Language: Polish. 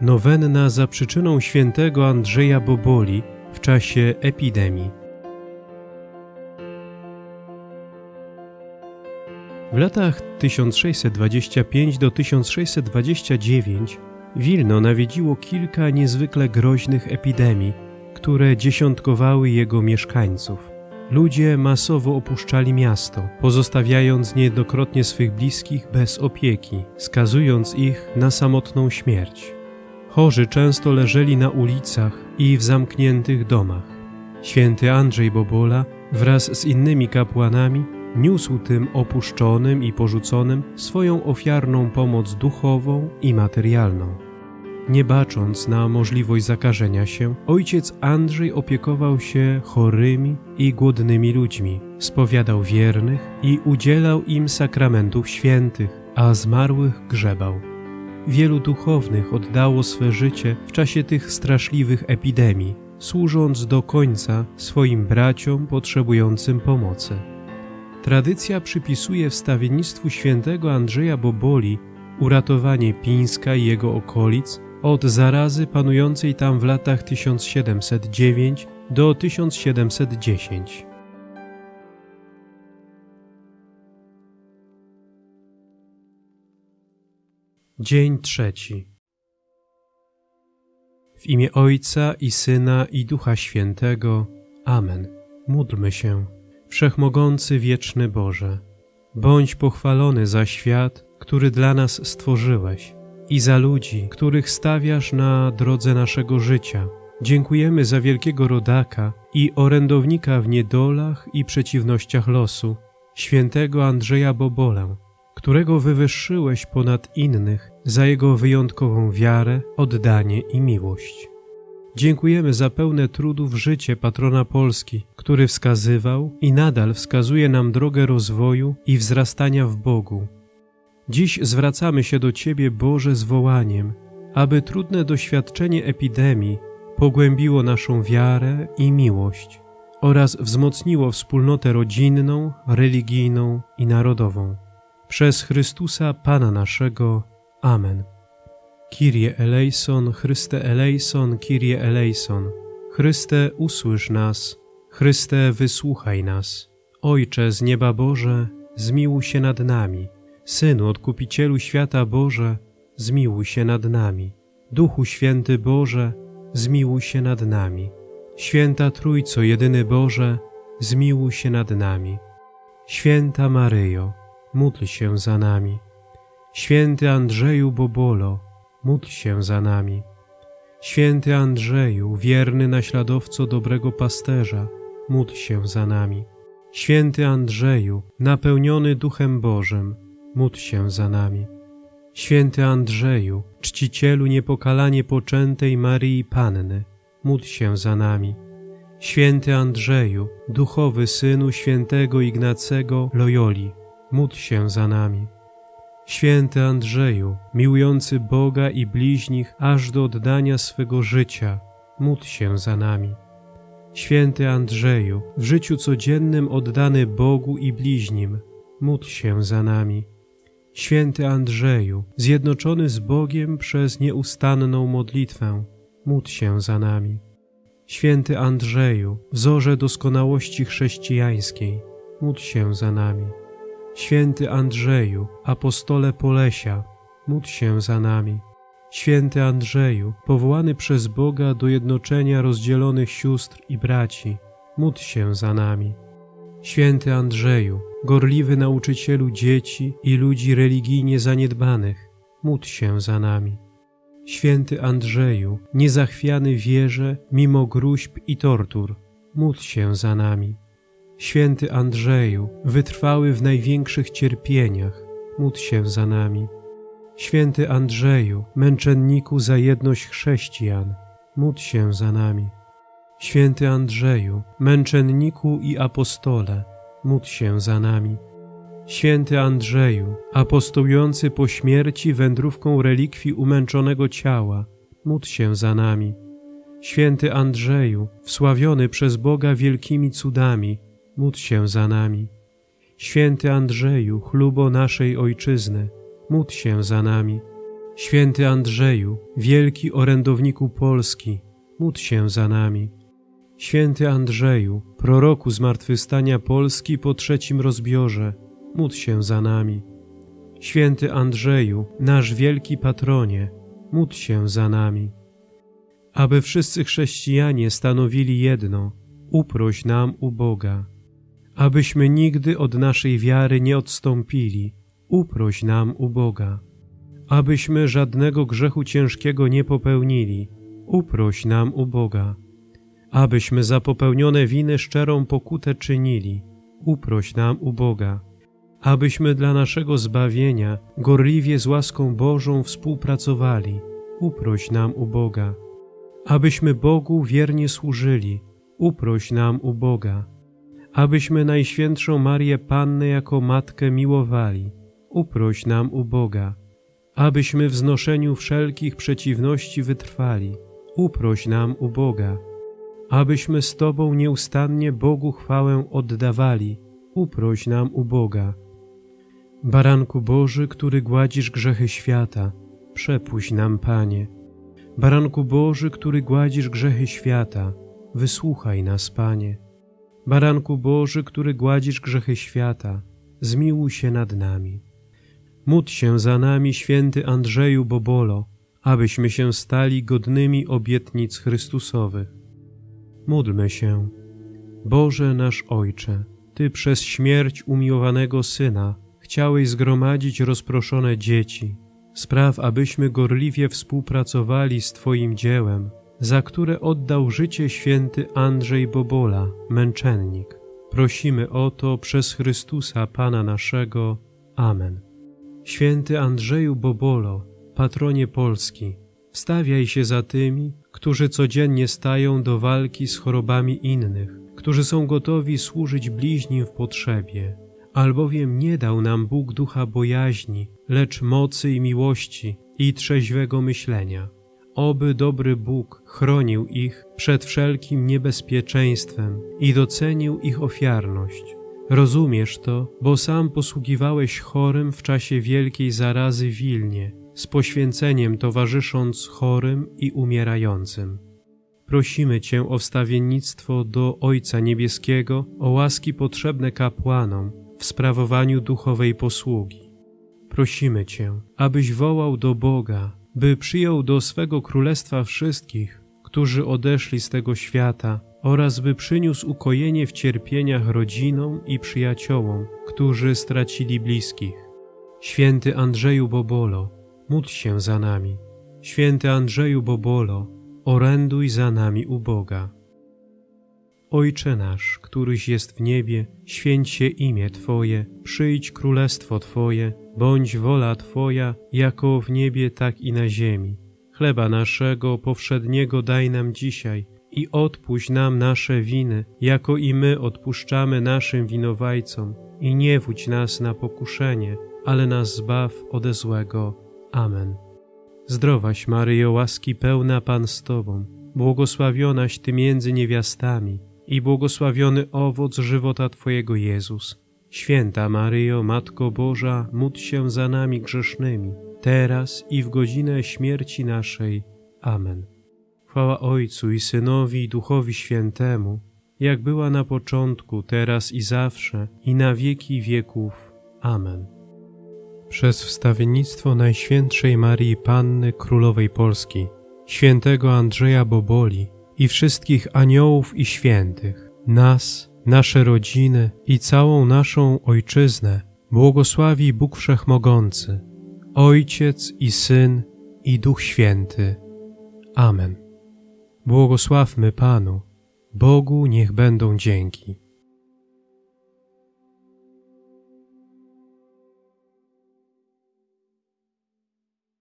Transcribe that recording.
Nowenna za przyczyną świętego Andrzeja Boboli w czasie epidemii. W latach 1625 do 1629 Wilno nawiedziło kilka niezwykle groźnych epidemii, które dziesiątkowały jego mieszkańców. Ludzie masowo opuszczali miasto, pozostawiając niejednokrotnie swych bliskich bez opieki, skazując ich na samotną śmierć. Chorzy często leżeli na ulicach i w zamkniętych domach. Święty Andrzej Bobola wraz z innymi kapłanami niósł tym opuszczonym i porzuconym swoją ofiarną pomoc duchową i materialną. Nie bacząc na możliwość zakażenia się, ojciec Andrzej opiekował się chorymi i głodnymi ludźmi, spowiadał wiernych i udzielał im sakramentów świętych, a zmarłych grzebał. Wielu duchownych oddało swe życie w czasie tych straszliwych epidemii, służąc do końca swoim braciom potrzebującym pomocy. Tradycja przypisuje wstawiennictwu świętego Andrzeja Boboli uratowanie Pińska i jego okolic od zarazy panującej tam w latach 1709 do 1710. Dzień trzeci. W imię Ojca i Syna i Ducha Świętego. Amen. Módlmy się. Wszechmogący wieczny Boże, bądź pochwalony za świat, który dla nas stworzyłeś i za ludzi, których stawiasz na drodze naszego życia. Dziękujemy za wielkiego rodaka i orędownika w niedolach i przeciwnościach losu, świętego Andrzeja Bobolę, którego wywyższyłeś ponad innych za jego wyjątkową wiarę, oddanie i miłość. Dziękujemy za pełne trudów życie patrona Polski, który wskazywał i nadal wskazuje nam drogę rozwoju i wzrastania w Bogu. Dziś zwracamy się do Ciebie, Boże, z wołaniem, aby trudne doświadczenie epidemii pogłębiło naszą wiarę i miłość oraz wzmocniło wspólnotę rodzinną, religijną i narodową. Przez Chrystusa Pana naszego. Amen. Kyrie eleison, Chryste eleison, Kyrie eleison. Chryste, usłysz nas. Chryste, wysłuchaj nas. Ojcze z nieba Boże, zmiłuj się nad nami. Synu, Odkupicielu świata Boże, zmiłuj się nad nami. Duchu Święty Boże, zmiłuj się nad nami. Święta Trójco, jedyny Boże, zmiłuj się nad nami. Święta Maryjo, módl się za nami. Święty Andrzeju Bobolo, módl się za nami. Święty Andrzeju, wierny naśladowco dobrego pasterza, módl się za nami. Święty Andrzeju, napełniony Duchem Bożym, módl się za nami. Święty Andrzeju, czcicielu niepokalanie poczętej Maryi Panny, módl się za nami. Święty Andrzeju, duchowy synu świętego Ignacego Loyoli, módl się za nami. Święty Andrzeju, miłujący Boga i bliźnich aż do oddania swego życia, módl się za nami. Święty Andrzeju, w życiu codziennym oddany Bogu i bliźnim, módl się za nami. Święty Andrzeju, zjednoczony z Bogiem przez nieustanną modlitwę, módl się za nami. Święty Andrzeju, wzorze doskonałości chrześcijańskiej, módl się za nami. Święty Andrzeju, apostole Polesia, módl się za nami. Święty Andrzeju, powołany przez Boga do jednoczenia rozdzielonych sióstr i braci, módl się za nami. Święty Andrzeju, gorliwy nauczycielu dzieci i ludzi religijnie zaniedbanych, módl się za nami. Święty Andrzeju, niezachwiany wierze mimo gruźb i tortur, módl się za nami. Święty Andrzeju, wytrwały w największych cierpieniach, módl się za nami. Święty Andrzeju, męczenniku za jedność chrześcijan, módl się za nami. Święty Andrzeju, męczenniku i apostole, módl się za nami. Święty Andrzeju, apostołujący po śmierci wędrówką relikwii umęczonego ciała, módl się za nami. Święty Andrzeju, wsławiony przez Boga wielkimi cudami, módl się za nami. Święty Andrzeju, chlubo naszej Ojczyzny, módl się za nami. Święty Andrzeju, wielki orędowniku Polski, módl się za nami. Święty Andrzeju, proroku zmartwychwstania Polski po trzecim rozbiorze, módl się za nami. Święty Andrzeju, nasz wielki patronie, módl się za nami. Aby wszyscy chrześcijanie stanowili jedno, uproś nam u Boga. Abyśmy nigdy od naszej wiary nie odstąpili, uproś nam u Boga. Abyśmy żadnego grzechu ciężkiego nie popełnili, uproś nam u Boga. Abyśmy za popełnione winy szczerą pokutę czynili, uproś nam u Boga. Abyśmy dla naszego zbawienia gorliwie z łaską Bożą współpracowali, uproś nam u Boga. Abyśmy Bogu wiernie służyli, uproś nam u Boga. Abyśmy Najświętszą Marię Pannę jako Matkę miłowali, uproś nam u Boga. Abyśmy w znoszeniu wszelkich przeciwności wytrwali, uproś nam u Boga. Abyśmy z Tobą nieustannie Bogu chwałę oddawali, uproś nam u Boga. Baranku Boży, który gładzisz grzechy świata, przepuść nam, Panie. Baranku Boży, który gładzisz grzechy świata, wysłuchaj nas, Panie. Baranku Boży, który gładzisz grzechy świata, zmiłuj się nad nami. Módl się za nami, święty Andrzeju Bobolo, abyśmy się stali godnymi obietnic Chrystusowych. Módlmy się. Boże nasz Ojcze, Ty przez śmierć umiłowanego Syna chciałeś zgromadzić rozproszone dzieci. Spraw, abyśmy gorliwie współpracowali z Twoim dziełem, za które oddał życie święty Andrzej Bobola, męczennik. Prosimy o to przez Chrystusa Pana naszego. Amen. Święty Andrzeju Bobolo, patronie Polski, wstawiaj się za tymi, którzy codziennie stają do walki z chorobami innych, którzy są gotowi służyć bliźnim w potrzebie, albowiem nie dał nam Bóg ducha bojaźni, lecz mocy i miłości i trzeźwego myślenia. Oby dobry Bóg chronił ich przed wszelkim niebezpieczeństwem i docenił ich ofiarność. Rozumiesz to, bo sam posługiwałeś chorym w czasie wielkiej zarazy Wilnie, z poświęceniem towarzysząc chorym i umierającym. Prosimy Cię o wstawiennictwo do Ojca Niebieskiego, o łaski potrzebne kapłanom w sprawowaniu duchowej posługi. Prosimy Cię, abyś wołał do Boga, by przyjął do swego królestwa wszystkich, którzy odeszli z tego świata oraz by przyniósł ukojenie w cierpieniach rodzinom i przyjaciołom, którzy stracili bliskich. Święty Andrzeju Bobolo, módl się za nami. Święty Andrzeju Bobolo, oręduj za nami u Boga. Ojcze nasz, któryś jest w niebie, święć się imię Twoje, przyjdź królestwo Twoje, bądź wola Twoja, jako w niebie, tak i na ziemi. Chleba naszego powszedniego daj nam dzisiaj i odpuść nam nasze winy, jako i my odpuszczamy naszym winowajcom. I nie wódź nas na pokuszenie, ale nas zbaw ode złego. Amen. Zdrowaś Maryjo, łaski pełna Pan z Tobą, błogosławionaś Ty między niewiastami i błogosławiony owoc żywota Twojego Jezus. Święta Maryjo, Matko Boża, módl się za nami grzesznymi, teraz i w godzinę śmierci naszej. Amen. Chwała Ojcu i Synowi i Duchowi Świętemu, jak była na początku, teraz i zawsze, i na wieki wieków. Amen. Przez wstawiennictwo Najświętszej Marii Panny Królowej Polski, świętego Andrzeja Boboli i wszystkich aniołów i świętych, nas, nasze rodziny i całą naszą Ojczyznę błogosławi Bóg Wszechmogący, Ojciec i Syn i Duch Święty. Amen. Błogosławmy Panu, Bogu niech będą dzięki.